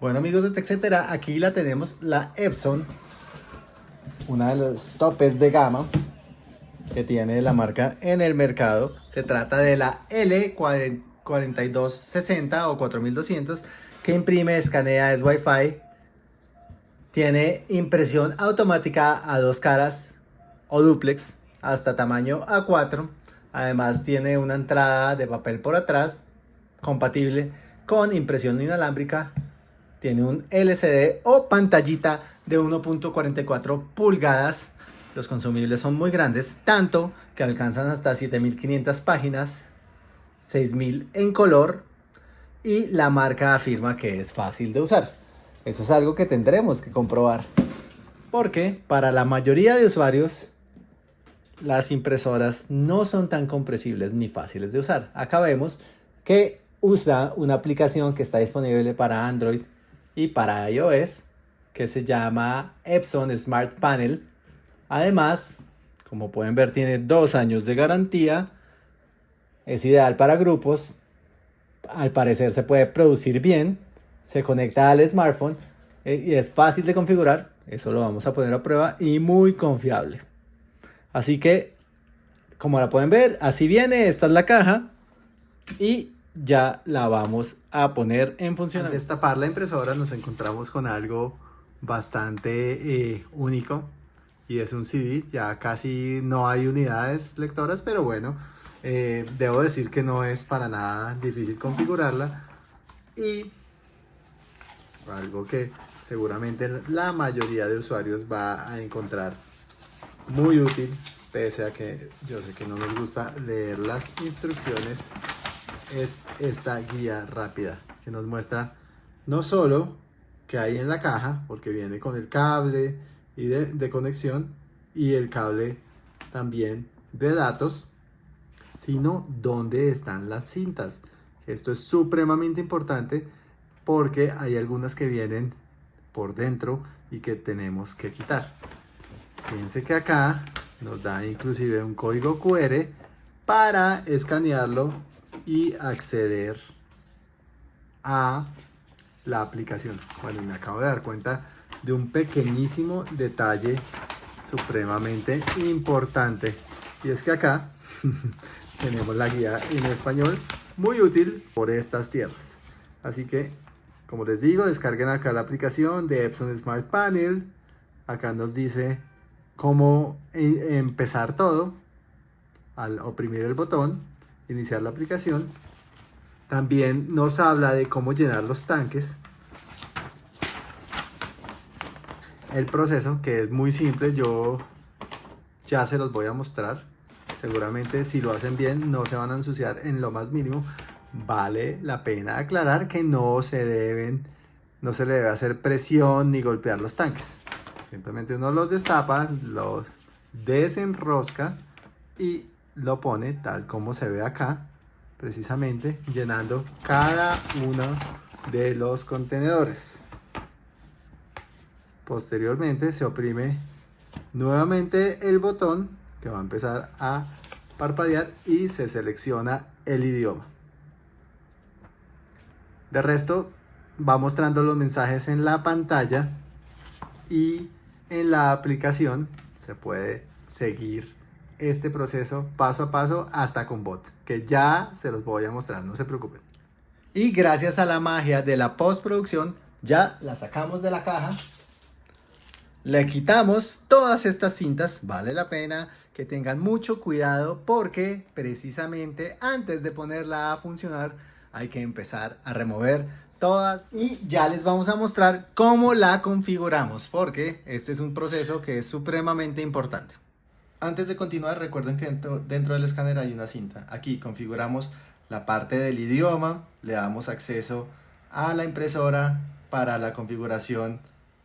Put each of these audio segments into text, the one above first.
Bueno amigos de TechCetera, aquí la tenemos la Epson, una de los topes de gama que tiene la marca en el mercado. Se trata de la L4260 o 4200 que imprime, escanea, es Wi-Fi. Tiene impresión automática a dos caras o duplex hasta tamaño A4. Además tiene una entrada de papel por atrás compatible con impresión inalámbrica tiene un LCD o pantallita de 1.44 pulgadas. Los consumibles son muy grandes, tanto que alcanzan hasta 7500 páginas, 6000 en color y la marca afirma que es fácil de usar. Eso es algo que tendremos que comprobar. Porque para la mayoría de usuarios las impresoras no son tan compresibles ni fáciles de usar. Acá vemos que usa una aplicación que está disponible para Android y para iOS que se llama Epson Smart Panel. Además, como pueden ver, tiene dos años de garantía. Es ideal para grupos. Al parecer se puede producir bien. Se conecta al smartphone eh, y es fácil de configurar. Eso lo vamos a poner a prueba y muy confiable. Así que, como la pueden ver, así viene. Esta es la caja. Y ya la vamos a poner en funcionamiento. Al destapar la impresora nos encontramos con algo bastante eh, único y es un CD, ya casi no hay unidades lectoras, pero bueno, eh, debo decir que no es para nada difícil configurarla. Y algo que seguramente la mayoría de usuarios va a encontrar muy útil, pese a que yo sé que no nos gusta leer las instrucciones es esta guía rápida que nos muestra no solo que hay en la caja, porque viene con el cable y de, conexión y el cable también de datos, sino dónde están las cintas. Esto es supremamente importante porque hay algunas que vienen por dentro y que tenemos que quitar. Fíjense que acá nos da inclusive un código QR para escanearlo y acceder a la aplicación. Bueno, me acabo de dar cuenta de un pequeñísimo detalle supremamente importante. Y es que acá tenemos la guía en español muy útil por estas tierras. Así que, como les digo, descarguen acá la aplicación de Epson Smart Panel. Acá nos dice cómo e-, empezar todo al oprimir el botón iniciar la aplicación. También nos habla de cómo llenar los tanques. El proceso, que es muy simple, yo ya se los voy a mostrar. Seguramente si lo hacen bien no se van a ensuciar en lo más mínimo. Vale la pena aclarar que no se deben, no se le debe hacer presión ni golpear los tanques. Simplemente uno los destapa, los desenrosca y lo pone tal como se ve acá, precisamente llenando cada uno de los contenedores. Posteriormente se oprime nuevamente el botón que va a empezar a parpadear y se selecciona el idioma. De resto va mostrando los mensajes en la pantalla y en la aplicación se puede seguir este proceso paso a paso hasta con bot, que ya se los voy a mostrar, no se preocupen. Y gracias a la magia de la postproducción, ya la sacamos de la caja, le quitamos todas estas cintas, vale la pena que tengan mucho cuidado porque precisamente antes de ponerla a funcionar hay que empezar a remover todas y ya les vamos a mostrar cómo la configuramos porque este es un proceso que es supremamente importante. Antes de continuar, recuerden que dentro, del escáner hay una cinta. Aquí configuramos la parte del idioma, le damos acceso a la impresora para la configuración,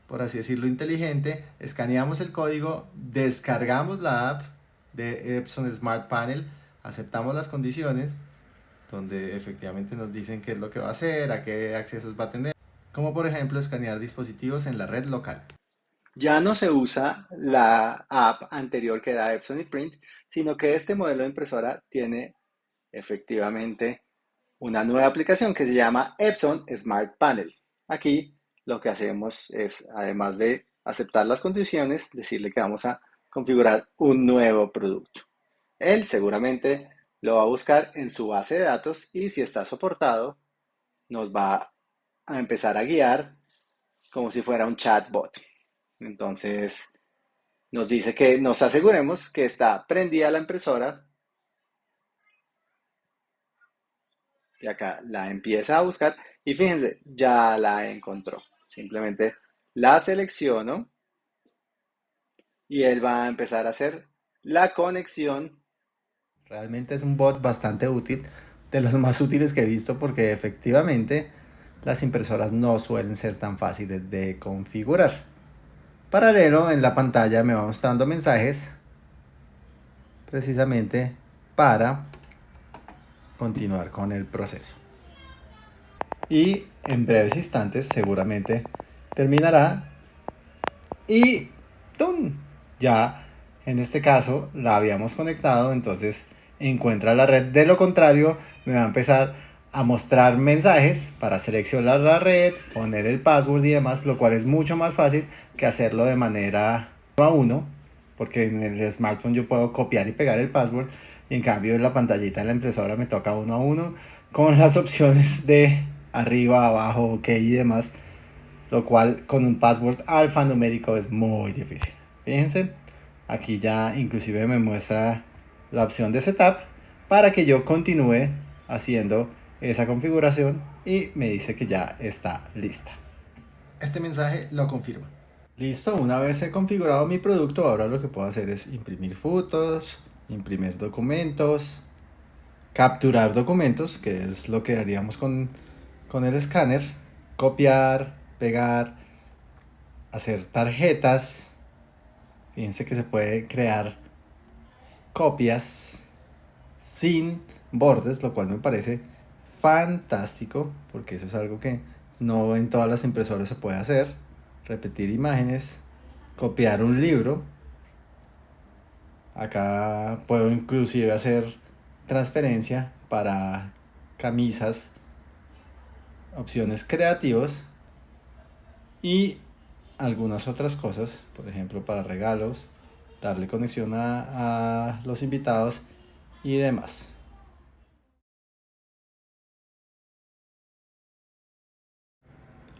por así decirlo, inteligente. Escaneamos el código, descargamos la app de Epson Smart Panel, aceptamos las condiciones, donde efectivamente nos dicen qué es lo que va a hacer, a qué accesos va a tener, como por ejemplo escanear dispositivos en la red local ya no se usa la app anterior que da Epson y Print, sino que este modelo de impresora tiene efectivamente una nueva aplicación que se llama Epson Smart Panel. Aquí lo que hacemos es, además de aceptar las condiciones, decirle que vamos a configurar un nuevo producto. Él seguramente lo va a buscar en su base de datos y si está soportado, nos va a empezar a guiar como si fuera un chatbot. Entonces, nos dice que nos aseguremos que está prendida la impresora. Y acá la empieza a buscar y fíjense, ya la encontró. Simplemente la selecciono y él va a empezar a hacer la conexión. Realmente es un bot bastante útil, de los más útiles que he visto porque efectivamente las impresoras no suelen ser tan fáciles de configurar. Paralelo en la pantalla me va mostrando mensajes precisamente para continuar con el proceso. Y en breves instantes seguramente terminará y ¡tum! ya en este caso la habíamos conectado entonces encuentra la red de lo contrario me va a empezar a mostrar mensajes para seleccionar la red, poner el password y demás, lo cual es mucho más fácil que hacerlo de manera a uno, porque en el smartphone yo puedo copiar y pegar el password y en cambio en la pantallita de la impresora me toca uno a uno con las opciones de arriba, abajo, ok y demás, lo cual con un password alfanumérico es muy difícil. Fíjense, aquí ya inclusive me muestra la opción de setup para que yo continúe haciendo esa configuración y me dice que ya está lista. Este mensaje lo confirma. Listo, una vez he configurado mi producto, ahora lo que puedo hacer es imprimir fotos, imprimir documentos, capturar documentos, que es lo que haríamos con, con el escáner, copiar, pegar, hacer tarjetas. Fíjense que se puede crear copias sin bordes, lo cual me parece fantástico, porque eso es algo que no en todas las impresoras se puede hacer. Repetir imágenes, copiar un libro. Acá puedo inclusive hacer transferencia para camisas, opciones creativos y algunas otras cosas, por ejemplo para regalos, darle conexión a, a los invitados y demás.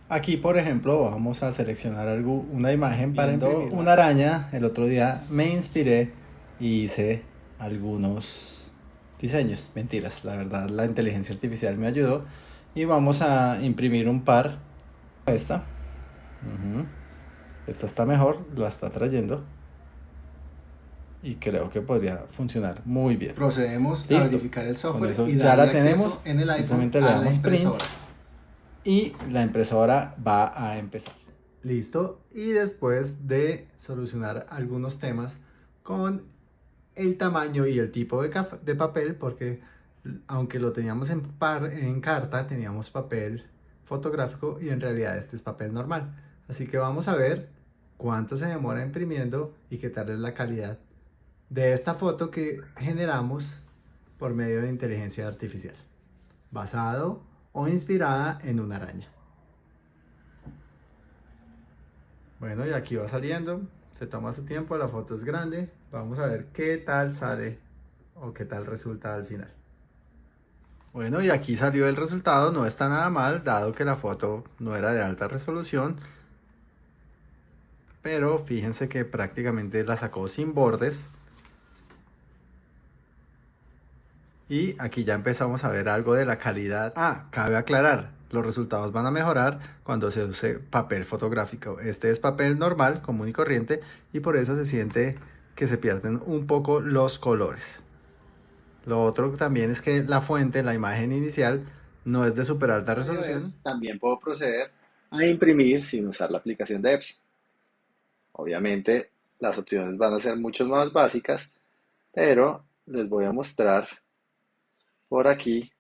Aquí, por ejemplo, vamos a seleccionar algo, una imagen para una araña. El otro día me inspiré y hice algunos diseños. Mentiras, la verdad la inteligencia artificial me ayudó. Y vamos a imprimir un par. Esta. Esta está mejor, la está trayendo. Y creo que podría funcionar muy bien. Procedemos a verificar el software y ya la tenemos. En el iPhone le damos print y la impresora va a empezar. Listo. Y después de solucionar algunos temas con el tamaño y el tipo de, de papel, porque aunque lo teníamos en, par, en carta, teníamos papel fotográfico y en realidad este es papel normal. Así que vamos a ver cuánto se demora imprimiendo y qué tal es la calidad de esta foto que generamos por medio de inteligencia artificial. Basado o inspirada en una araña. Bueno, y aquí va saliendo, se toma su tiempo, la foto es grande, vamos a ver qué tal sale o qué tal resulta al final. Bueno, y aquí salió el resultado, no está nada mal, dado que la foto no era de alta resolución, pero fíjense que prácticamente la sacó sin bordes, Y aquí ya empezamos a ver algo de la calidad. Ah, cabe aclarar, los resultados van a mejorar cuando se use papel fotográfico. Este es papel normal, común y corriente, y por eso se siente que se pierden un poco los colores. Lo otro también es que la fuente, la imagen inicial, no es de super alta resolución. También puedo proceder a imprimir sin usar la aplicación de Epson. Obviamente las opciones van a ser mucho más básicas, pero les voy a mostrar por aquí.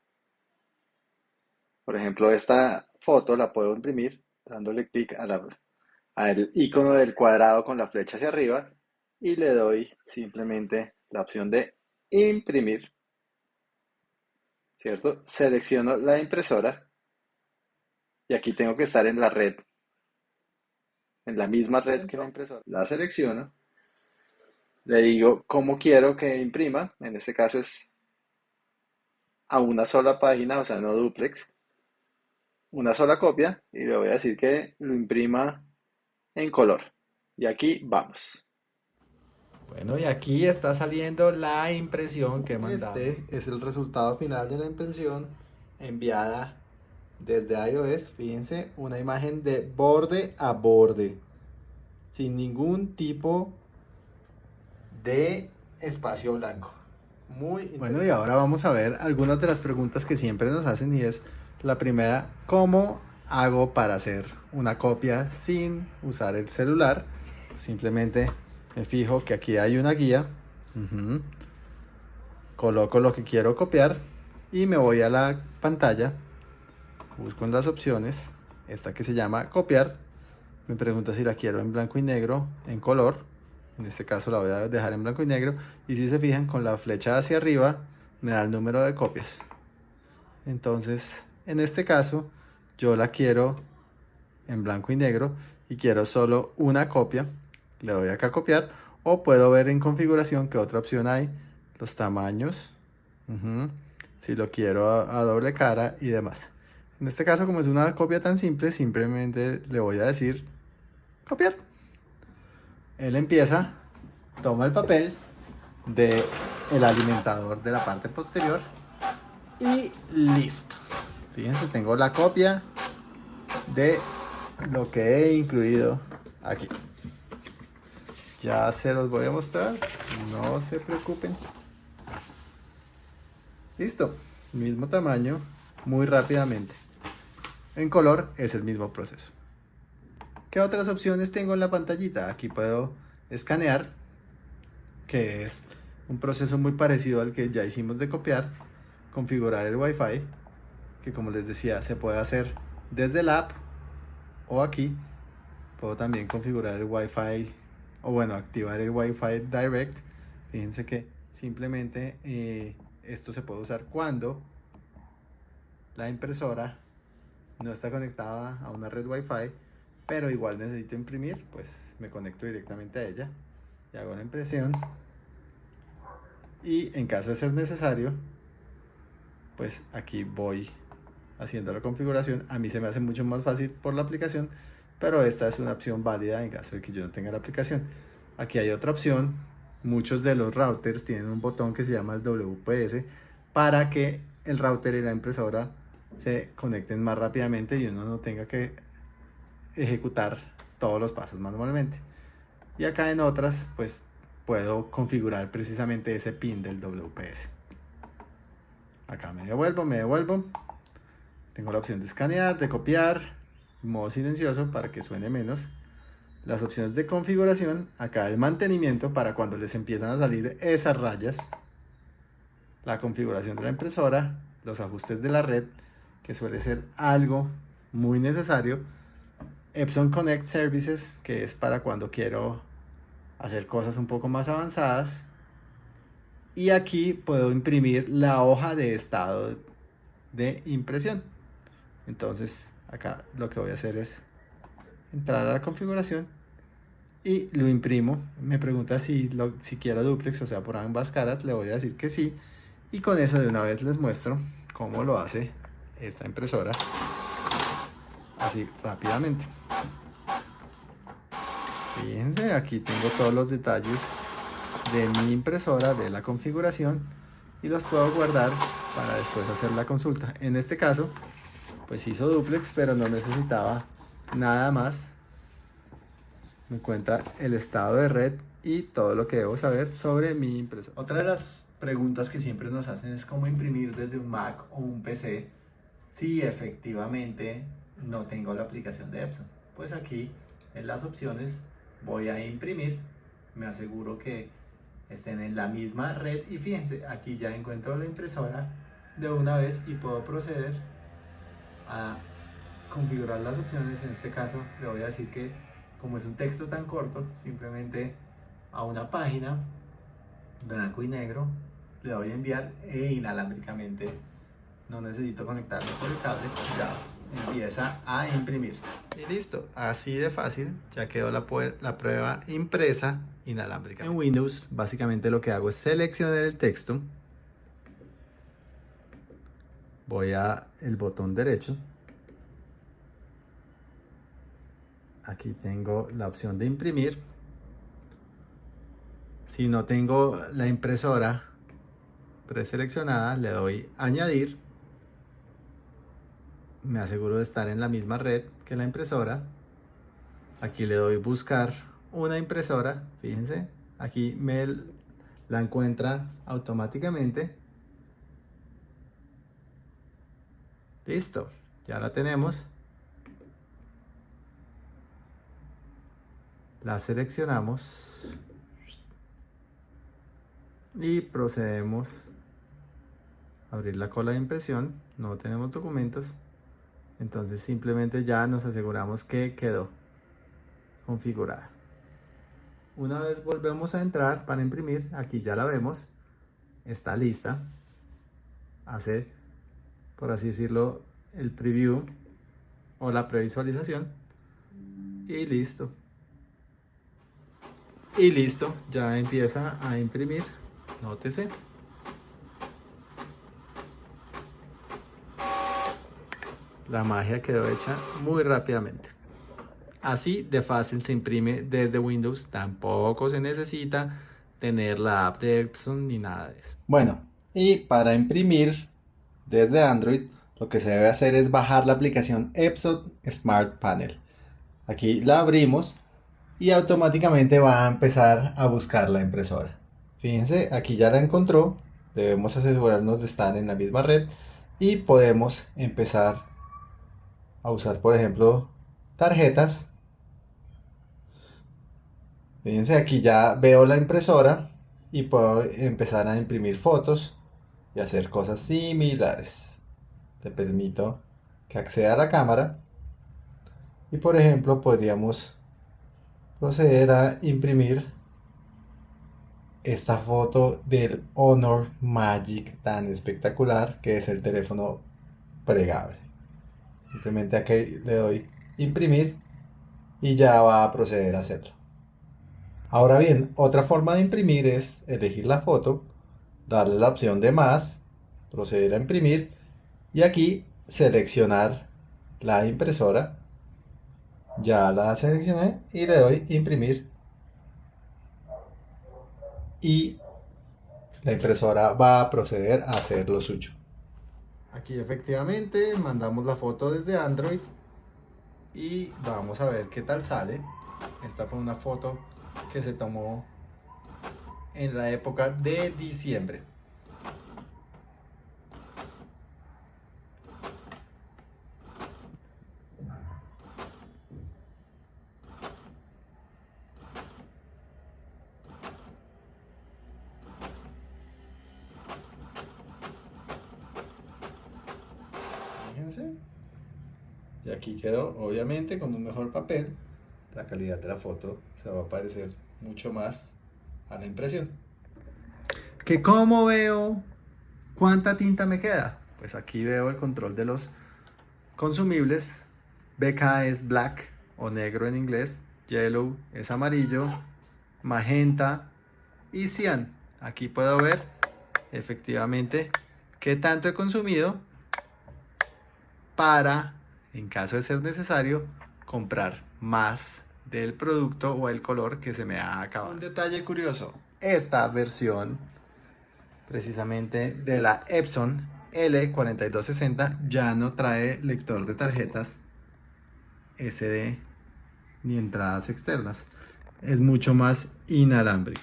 Por ejemplo, esta foto la puedo imprimir dándole clic al icono del cuadrado con la flecha hacia arriba y le doy simplemente la opción de imprimir. ¿Cierto? Selecciono la impresora y aquí tengo que estar en la red en la misma red que la impresora. La selecciono, le digo cómo quiero que imprima, en este caso es a una sola página, o sea, no duplex, una sola copia y le voy a decir que lo imprima en color. Y aquí vamos. Bueno, y aquí está saliendo la impresión que mandamos. Este es el resultado final de la impresión enviada desde iOS. Fíjense, una imagen de borde a borde. Sin ningún tipo de espacio blanco. Muy bueno, y ahora vamos a ver algunas de las preguntas que siempre nos hacen y es la primera, ¿cómo hago para hacer una copia sin usar el celular? Simplemente me fijo que aquí hay una guía, coloco lo que quiero copiar y me voy a la pantalla, busco en las opciones, esta que se llama copiar, me pregunta si la quiero en blanco y negro, en color, en este caso la voy a dejar en blanco y negro, y si se fijan con la flecha hacia arriba me da el número de copias. Entonces, en este caso, yo la quiero en blanco y negro y quiero solo una copia, le doy acá a copiar o puedo ver en configuración que otra opción hay, los tamaños, si lo quiero a, a, doble cara y demás. En este caso como es una copia tan simple, simplemente le voy a decir copiar. Él empieza, toma el papel de el alimentador de la parte posterior y listo. Fíjense, tengo la copia de lo que he incluido aquí. Ya se los voy a mostrar, no se preocupen. Listo, mismo tamaño, muy rápidamente. En color es el mismo proceso. ¿Qué otras opciones tengo en la pantallita? Aquí puedo escanear, que es un proceso muy parecido al que ya hicimos de copiar, configurar el Wi-Fi, que como les decía, se puede hacer desde el app o aquí. Puedo también configurar el Wi-Fi o bueno, activar el Wi-Fi Direct. Fíjense que simplemente eh, esto se puede usar cuando la impresora no está conectada a una red Wi-Fi, pero igual necesito imprimir, pues me conecto directamente a ella y hago la impresión. Y en caso de ser necesario, pues aquí voy haciendo la configuración. A mí se me hace mucho más fácil por la aplicación pero esta es una opción válida en caso de que yo no tenga la aplicación. Aquí hay otra opción, muchos de los routers tienen un botón que se llama el WPS para que el router y la impresora se conecten más rápidamente y uno no tenga que ejecutar todos los pasos manualmente. Y acá en otras, pues puedo configurar precisamente ese pin del WPS. Acá me devuelvo, me devuelvo. Tengo la opción de escanear, de copiar, modo silencioso para que suene menos. Las opciones de configuración, acá el mantenimiento para cuando les empiezan a salir esas rayas. La configuración de la impresora, los ajustes de la red, que suele ser algo muy necesario. Epson Connect Services, que es para cuando quiero hacer cosas un poco más avanzadas. Y aquí puedo imprimir la hoja de estado de impresión. Entonces acá lo que voy a hacer es entrar a la configuración y lo imprimo. Me pregunta si, lo, si quiero duplex, o sea, por ambas caras, le voy a decir que sí. Y con eso de una vez les muestro cómo lo hace esta impresora. Así rápidamente. Fíjense, aquí tengo todos los detalles de mi impresora, de la configuración y los puedo guardar para después hacer la consulta. En este caso, pues hizo duplex, pero no necesitaba nada más. Me cuenta el estado de red y todo lo que debo saber sobre mi impresora. Otra de las preguntas que siempre nos hacen es cómo imprimir desde un Mac o un PC si efectivamente no tengo la aplicación de Epson. Pues aquí en las opciones voy a imprimir, me aseguro que estén en la misma red y fíjense, aquí ya encuentro la impresora de una vez y puedo proceder a configurar las opciones. En este caso le voy a decir que como es un texto tan corto, simplemente a una página blanco y negro le doy a enviar e inalámbricamente no necesito conectarlo por el cable, ya empieza a imprimir. Y listo, así de fácil, ya quedó la, la prueba impresa inalámbrica. En Windows, básicamente lo que hago es seleccionar el texto. Voy a el botón derecho. Aquí tengo la opción de imprimir. Si no tengo la impresora preseleccionada, le doy añadir me aseguro de estar en la misma red que la impresora. Aquí le doy buscar una impresora, fíjense, aquí me la encuentra automáticamente. Listo, ya la tenemos. La seleccionamos y procedemos a abrir la cola de impresión. No tenemos documentos. Entonces simplemente ya nos aseguramos que quedó configurada. Una vez volvemos a entrar para imprimir, aquí ya la vemos, está lista. Hace, por así decirlo, el preview o la previsualización. Y listo. Y listo, ya empieza a imprimir. Nótese. La magia quedó hecha muy rápidamente. Así de fácil se imprime desde Windows, tampoco se necesita tener la app de Epson ni nada de eso. Bueno, y para imprimir desde Android, lo que se debe hacer es bajar la aplicación Epson Smart Panel. Aquí la abrimos y automáticamente va a empezar a buscar la impresora. Fíjense, aquí ya la encontró, debemos asegurarnos de estar en la misma red y podemos empezar a usar, por ejemplo, tarjetas. Fíjense, aquí ya veo la impresora y puedo empezar a imprimir fotos y hacer cosas similares. Te permito que acceda a la cámara y por ejemplo podríamos proceder a imprimir esta foto del Honor Magic tan espectacular que es el teléfono pregable. Simplemente aquí le doy imprimir y ya va a proceder a hacerlo. Ahora bien, otra forma de imprimir es elegir la foto, darle la opción de más, proceder a imprimir y aquí seleccionar la impresora. Ya la seleccioné y le doy imprimir y la impresora va a proceder a hacer lo suyo. Aquí efectivamente mandamos la foto desde Android y vamos a ver qué tal sale. Esta fue una foto que se tomó en la época de diciembre. Y aquí quedó, obviamente, con un mejor papel. La calidad de la foto se va a parecer mucho más a la impresión. ¿Que cómo veo cuánta tinta me queda? Pues aquí veo el control de los consumibles. BK es black o negro en inglés. Yellow es amarillo. Magenta y cian. Aquí puedo ver efectivamente qué tanto he consumido para, en caso de ser necesario, comprar más del producto o el color que se me ha acabado. Un detalle curioso, esta versión precisamente de la Epson L4260 ya no trae lector de tarjetas SD ni entradas externas. Es mucho más inalámbrica.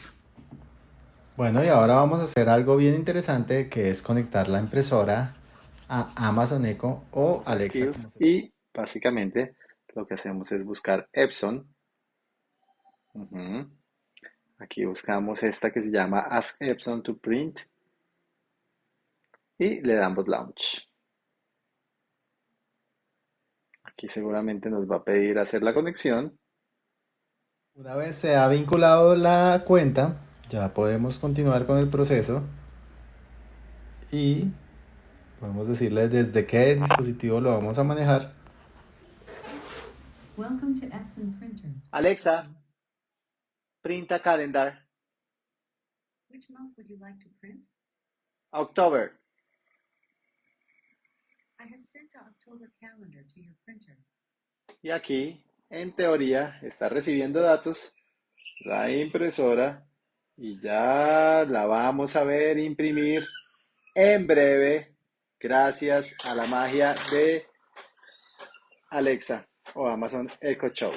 Bueno, y ahora vamos a hacer algo bien interesante que es conectar la impresora a Amazon Echo o Alexa. Y básicamente lo que hacemos es buscar Epson. Aquí buscamos esta que se llama Ask Epson to Print. Y le damos Launch. Aquí seguramente nos va a pedir hacer la conexión. Una vez se ha vinculado la cuenta, ya podemos continuar con el proceso. Y podemos decirle desde qué dispositivo lo vamos a manejar Alexa, print a calendar. Which month would you like to print? October. I have sent a October calendar to your printer. Y aquí, en teoría, está recibiendo datos la impresora y ya la vamos a ver imprimir en breve gracias a la magia de Alexa o Amazon Echo Show.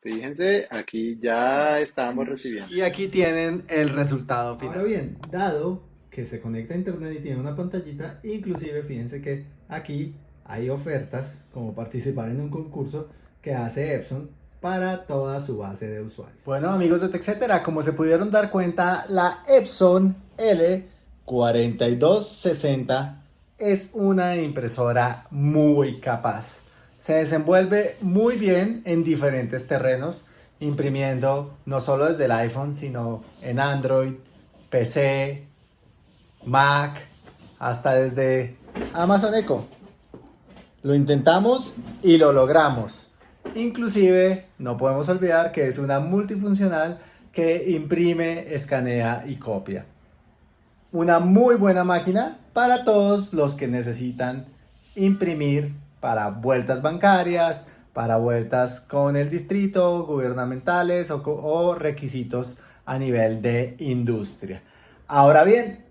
Fíjense, aquí ya estamos recibiendo. Y aquí tienen el resultado final. Ahora bien, dado que se conecta a internet y tiene una pantallita, inclusive fíjense que aquí hay ofertas como participar en un concurso que hace Epson para toda su base de usuarios. Bueno amigos de TechCetera, como se pudieron dar cuenta, la Epson L4260 es una impresora muy capaz. Se desenvuelve muy bien en diferentes terrenos, imprimiendo no solo desde el iPhone, sino en Android, PC, Mac, hasta desde Amazon Echo. Lo intentamos y lo logramos. Inclusive no podemos olvidar que es una multifuncional que imprime, escanea y copia. Una muy buena máquina para todos los que necesitan imprimir para vueltas bancarias, para vueltas con el distrito, gubernamentales o, requisitos a nivel de industria. Ahora bien,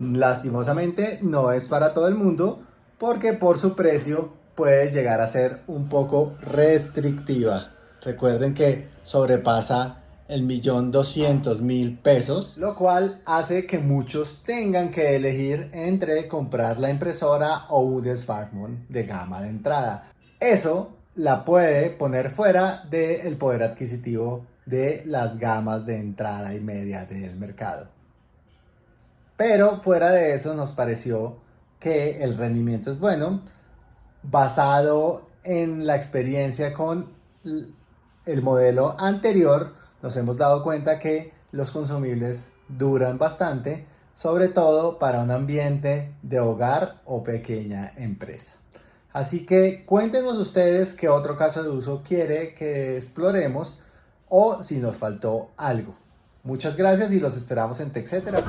lastimosamente no es para todo el mundo porque por su precio puede llegar a ser un poco restrictiva. Recuerden que sobrepasa el millón doscientos mil pesos, lo cual hace que muchos tengan que elegir entre comprar la impresora o un smartphone de gama de entrada. Eso la puede poner fuera del poder adquisitivo de las gamas de entrada y media del mercado. Pero fuera de eso nos pareció que el rendimiento es bueno, basado en la experiencia con el modelo anterior, nos hemos dado cuenta que los consumibles duran bastante, sobre todo para un ambiente de hogar o pequeña empresa. Así que cuéntenos ustedes qué otro caso de uso quiere que exploremos o si nos faltó algo. Muchas gracias y los esperamos en TechCetera.